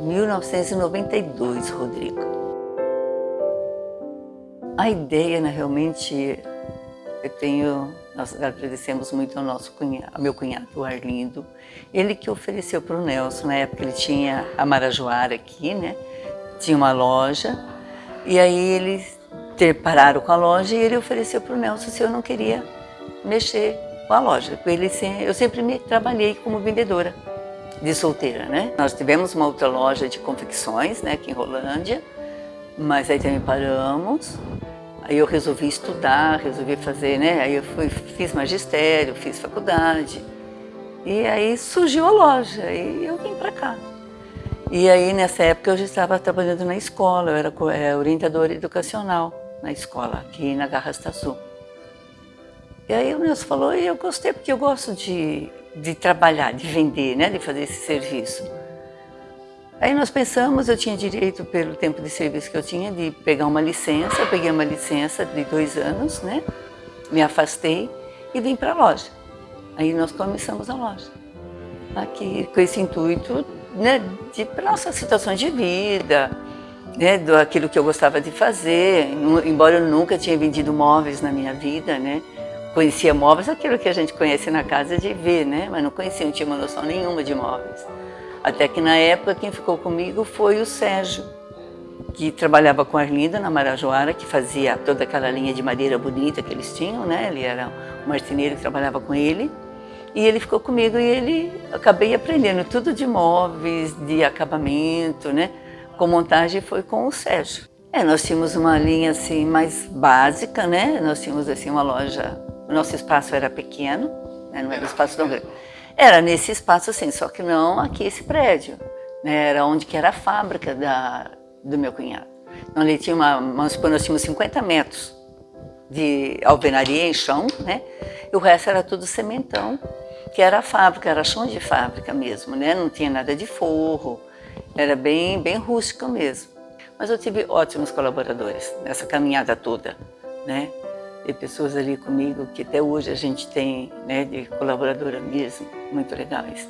1992, Rodrigo. A ideia, né, realmente, eu tenho, nós agradecemos muito ao nosso cunhado, ao meu cunhado, o Arlindo, ele que ofereceu para o Nelson, na época ele tinha a Marajoara aqui, né, tinha uma loja, e aí eles pararam com a loja e ele ofereceu para o Nelson se eu não queria mexer com a loja. Ele, eu sempre me trabalhei como vendedora de solteira, né? Nós tivemos uma outra loja de confecções, né, aqui em Rolândia, mas aí também paramos. Aí eu resolvi estudar, resolvi fazer, né? Aí eu fui, fiz magistério, fiz faculdade. E aí surgiu a loja e eu vim para cá. E aí nessa época eu já estava trabalhando na escola, eu era é, orientadora educacional na escola, aqui na Garrasta Sul. E aí o Nelson falou, e eu gostei porque eu gosto de de trabalhar, de vender, né, de fazer esse serviço. Aí nós pensamos, eu tinha direito pelo tempo de serviço que eu tinha de pegar uma licença, eu peguei uma licença de dois anos, né, me afastei e vim para a loja. Aí nós começamos a loja, aqui com esse intuito né, de nossas situações de vida, né, do aquilo que eu gostava de fazer, embora eu nunca tinha vendido móveis na minha vida, né, Conhecia móveis, aquilo que a gente conhece na casa de ver, né? Mas não conhecia, não tinha uma noção nenhuma de móveis. Até que na época quem ficou comigo foi o Sérgio, que trabalhava com a Arlinda na Marajoara, que fazia toda aquela linha de madeira bonita que eles tinham, né? Ele era um marceneiro que trabalhava com ele. E ele ficou comigo e ele acabei aprendendo tudo de móveis, de acabamento, né? Com montagem foi com o Sérgio. É, nós tínhamos uma linha assim mais básica, né? Nós tínhamos assim uma loja o nosso espaço era pequeno, né, não era um espaço tão grande. Era nesse espaço assim, só que não aqui esse prédio. Né, era onde que era a fábrica da, do meu cunhado. Então ali tinha uma, nós tínhamos 50 metros de alvenaria em chão, né? E o resto era tudo cementão, que era a fábrica, era chão de fábrica mesmo, né? Não tinha nada de forro, era bem, bem rústico mesmo. Mas eu tive ótimos colaboradores nessa caminhada toda, né? Ter pessoas ali comigo que até hoje a gente tem, né, de colaboradora mesmo, muito legais.